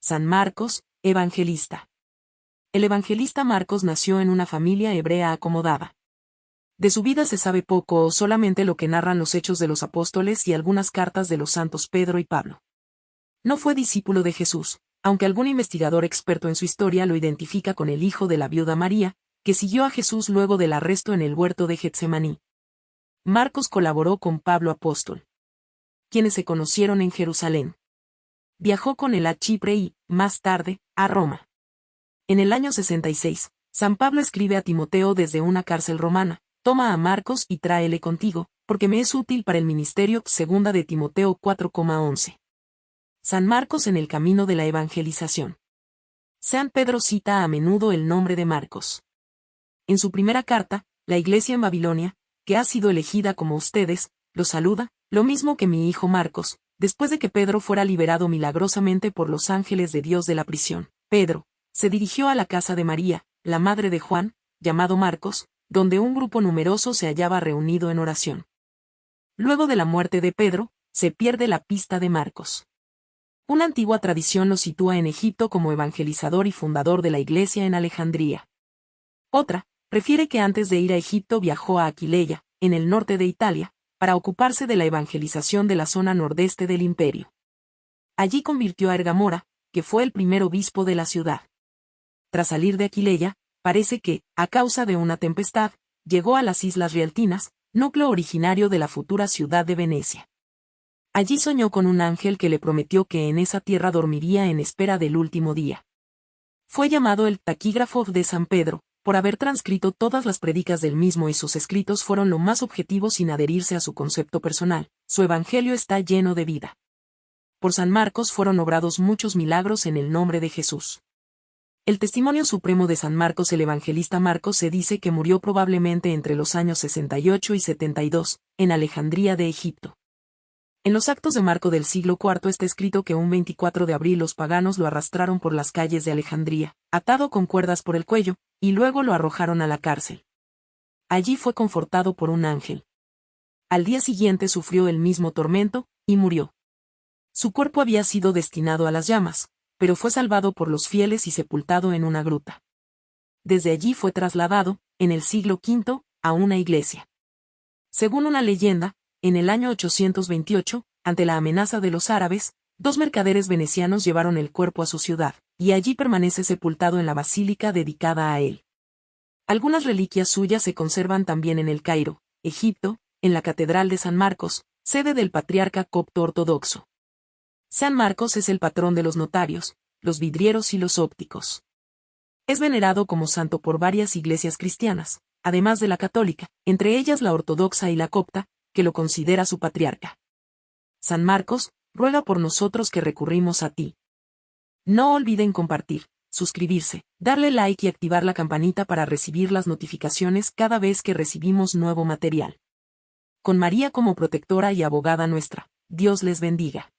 San Marcos, evangelista. El evangelista Marcos nació en una familia hebrea acomodada. De su vida se sabe poco o solamente lo que narran los hechos de los apóstoles y algunas cartas de los santos Pedro y Pablo. No fue discípulo de Jesús, aunque algún investigador experto en su historia lo identifica con el hijo de la viuda María, que siguió a Jesús luego del arresto en el huerto de Getsemaní. Marcos colaboró con Pablo Apóstol, quienes se conocieron en Jerusalén. Viajó con él a Chipre y, más tarde, a Roma. En el año 66, San Pablo escribe a Timoteo desde una cárcel romana, toma a Marcos y tráele contigo, porque me es útil para el ministerio, segunda de Timoteo 4,11. San Marcos en el camino de la evangelización. San Pedro cita a menudo el nombre de Marcos. En su primera carta, la iglesia en Babilonia, que ha sido elegida como ustedes, lo saluda, lo mismo que mi hijo Marcos, después de que Pedro fuera liberado milagrosamente por los ángeles de Dios de la prisión. Pedro, se dirigió a la casa de María, la madre de Juan, llamado Marcos, donde un grupo numeroso se hallaba reunido en oración. Luego de la muerte de Pedro, se pierde la pista de Marcos. Una antigua tradición lo sitúa en Egipto como evangelizador y fundador de la iglesia en Alejandría. Otra, refiere que antes de ir a Egipto viajó a Aquileia, en el norte de Italia, para ocuparse de la evangelización de la zona nordeste del imperio. Allí convirtió a Ergamora, que fue el primer obispo de la ciudad. Tras salir de Aquileia, parece que, a causa de una tempestad, llegó a las Islas Rialtinas, núcleo originario de la futura ciudad de Venecia. Allí soñó con un ángel que le prometió que en esa tierra dormiría en espera del último día. Fue llamado el taquígrafo de San Pedro, por haber transcrito todas las predicas del mismo y sus escritos fueron lo más objetivos sin adherirse a su concepto personal, su evangelio está lleno de vida. Por San Marcos fueron obrados muchos milagros en el nombre de Jesús. El testimonio supremo de San Marcos el evangelista Marcos se dice que murió probablemente entre los años 68 y 72, en Alejandría de Egipto. En los actos de Marco del siglo IV está escrito que un 24 de abril los paganos lo arrastraron por las calles de Alejandría, atado con cuerdas por el cuello, y luego lo arrojaron a la cárcel. Allí fue confortado por un ángel. Al día siguiente sufrió el mismo tormento, y murió. Su cuerpo había sido destinado a las llamas, pero fue salvado por los fieles y sepultado en una gruta. Desde allí fue trasladado, en el siglo V, a una iglesia. Según una leyenda, en el año 828, ante la amenaza de los árabes, dos mercaderes venecianos llevaron el cuerpo a su ciudad, y allí permanece sepultado en la basílica dedicada a él. Algunas reliquias suyas se conservan también en el Cairo, Egipto, en la Catedral de San Marcos, sede del patriarca copto ortodoxo. San Marcos es el patrón de los notarios, los vidrieros y los ópticos. Es venerado como santo por varias iglesias cristianas, además de la católica, entre ellas la ortodoxa y la copta, que lo considera su patriarca. San Marcos, ruega por nosotros que recurrimos a ti. No olviden compartir, suscribirse, darle like y activar la campanita para recibir las notificaciones cada vez que recibimos nuevo material. Con María como protectora y abogada nuestra, Dios les bendiga.